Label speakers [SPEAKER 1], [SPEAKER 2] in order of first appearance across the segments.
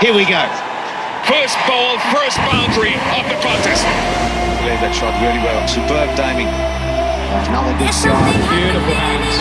[SPEAKER 1] Here we go.
[SPEAKER 2] First ball, first boundary of the contest.
[SPEAKER 3] Played that shot really well. Superb timing.
[SPEAKER 1] Another good shot.
[SPEAKER 2] Beautiful hands.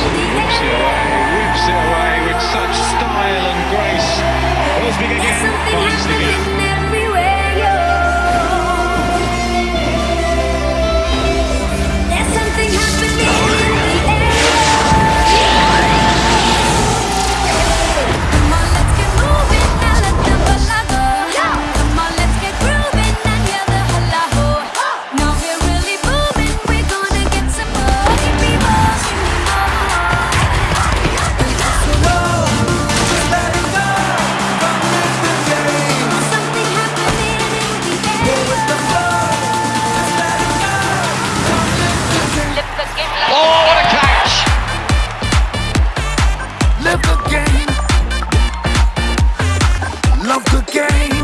[SPEAKER 2] love cooking.